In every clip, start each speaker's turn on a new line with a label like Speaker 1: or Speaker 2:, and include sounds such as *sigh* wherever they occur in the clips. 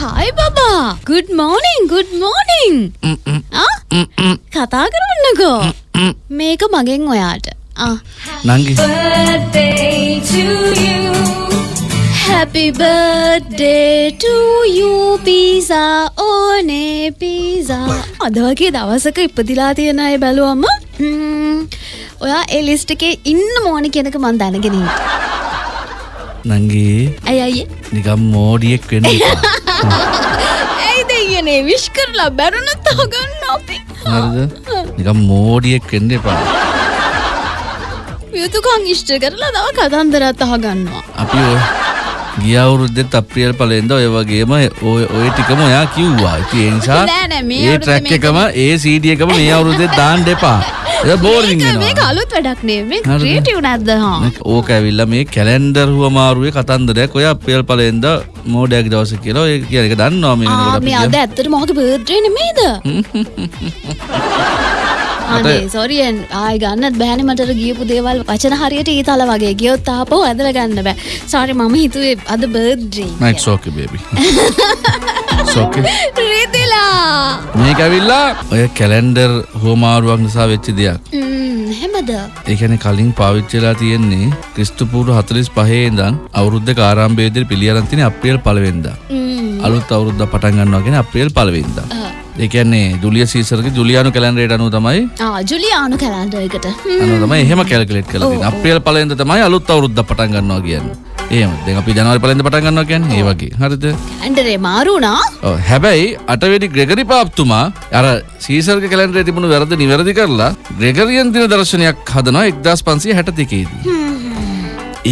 Speaker 1: හයි බබා good මෝනිං good මෝනිං කතා කරන්නකෝ මේක මගෙන් ඔයාට
Speaker 2: නංගි
Speaker 1: Happy birthday to you. Pizza ඕනේ පීසා අද වගේ දවසක ඉපදිලා තියෙන අය බැලුවම ඔයා ඒ ලිස්ට් එකේ ඉන්න මෝනි කෙනක මන් දැනගෙන ඉන්නවා.
Speaker 2: නංගි
Speaker 1: ඇයි අයියේ
Speaker 2: නිකම් මෝඩියෙක් වෙන්න එපා. *laughs*
Speaker 1: ඇයි දෙයනේ විශ් කරලා බැරුණත් අහගන්න අපි.
Speaker 2: හරිද? නිකම් මෝඩියෙක් වෙන්න එපා.
Speaker 1: යුතුකං ඉෂ්ට කරලා තව කතන්දරත් අහගන්නවා.
Speaker 2: අපි ඔය ගිය අවුරුද්දෙත් අප්‍රියල් පලෙන්ද ඔය වගේම ඔය ඔය ටිකම ඔයා කිව්වා. ඉතින් ඒ නිසා ඒ ට්‍රැක් එකම ඒ CD එකම මේ අවුරුද්දෙත් දාන්න එපා වෙනවා.
Speaker 1: අලුත් වැඩක් නේ. මේ
Speaker 2: හරිද?
Speaker 1: ක්‍රියේටිව් නැද්ද?
Speaker 2: ඕක ඇවිල්ලා මේ කැලෙන්ඩර් හුවමාරුවේ කතන්දරයක්. ඔය අප්‍රියල් පලෙන්ද මෝඩයක් දවස කියලා ඔය කියන එක දන්නවා මේ
Speaker 1: අද ඇත්තට මොහක බර්ත්ඩේ නෙමේද අනේ සොරියෙන් ආය ගන්නත් බෑනේ මට ගියපු දේවල්. වචන හරියට ඊතල වගේ ගියොත් ආපහු ඇදලා ගන්න බෑ. සෝරි මම හිතුවේ අද බර්ත්ඩේ
Speaker 2: මම it's okay.
Speaker 1: රිදිලා
Speaker 2: මේක ඇවිල්ලා ඔය කැලෙන්ඩර් හුවමාරුවක් නිසා වෙච්ච දෙයක්.
Speaker 1: එහෙමද
Speaker 2: ඒකැන කලින් පාවිච්චලා තියෙන්නේ ක්‍රිස්තුපූරු හතලිස් පහේ ඉඳන් අවුරුද්ධ කාරම්භේදර පිළියරන්තින අප්‍රියල් පලවෙන්ද
Speaker 1: ම්ම්,
Speaker 2: අලුත් අවුරුද්ධ පටන් ගන්නවාගෙන අප්‍රියල් පලවෙන්ද
Speaker 1: ආ.
Speaker 2: ඒකන්නේ ජුලිය සීසරගේ ජුලියානු කැලන්ඩරේට අනු තමයි
Speaker 1: ආ ජුලියානු කැලන්ඩරයකට
Speaker 2: අනු තමයි එහෙම කැල්කලෙට් කලතින අප්‍රියල් පලෙන්ද තමයි අලුත් අවුරුද්ධ පටන් ගන්නවා කියන්න ඒම දෙ අපි ජනවර පලෙන්ද පටන් ගන්නවා කියන්න ඒ වගේ. හරිද?
Speaker 1: ඇන්ඩරේ මාරුණා?
Speaker 2: ඔව්, හැබැයි අටවෙනි ග්‍රෙගරි පාප්තුමා අර සීසර්ග කැලන්ඩරේ තිබුණු වැරදි නිවැරදි කරලා ග්‍රෙගරියන් දින දර්ශනයක් හදනවා එක්දස් පන්සිය හැට දෙකේදී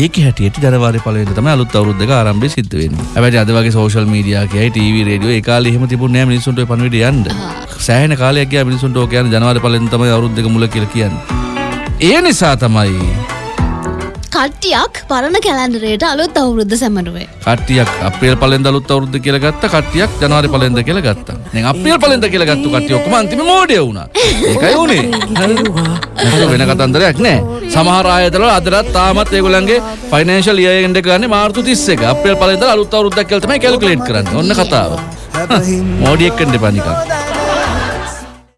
Speaker 2: ඒක හැටියට ජනවාරි පලවෙන්න තමයි අලුත් අවුරුද්දක ආරම්භය සිද්ධ වෙන්නේ. හැබැයි අද වගේ සෝෂල් මීඩියා කියයි ටීවී රේඩියෝ ඒ කාලේ එහෙම තිබුණේ නැහැ මිනිස්සුන්ට ඔය පණිවිඩය යන්න. සෑහෙන කාලයක් ගියා මිනිස්සුන්ට ඕක කියන්නේ ජනවාරි පලවෙන්න තමයි අවුරුද්දක මුල කියලා කියන්නේ. ඒ නිසා තමයි
Speaker 1: කට්ටියක් පරණ කැලන්ඩරේට අලුත් අවුරුද්ධ සැමරුවේ
Speaker 2: කට්ටියක් අප්‍රේල් පලෙන්ද අලුත් අවුරුද්ද කියලා ගත්ත කට්ටියක් ජනවාරි පලෙන්ද කියලා ගත්තා. දැන් අප්‍රේල් පලෙන්ද කියලා ගත්තු කට්ටිය ඔක්කොම අන්තිම මෝඩය වුණා. ඒකයි උනේ. වෙන කතන්දරයක් නෑ. සමහර ආයතනවල අදටත් තාමත් ඒගොල්ලන්ගේ ෆයිනෑන්ෂල් ඉයර් එන්ඩ් එක ගන්නේ මාර්තු 31. අප්‍රේල් පලෙන්ද අලුත් අවුරුද්දක් කියලා තමයි කැල්කියුලේට් කරන්නේ. ඔන්න කතාව. මෝඩියෙක් වෙන්න එපා නිකන්.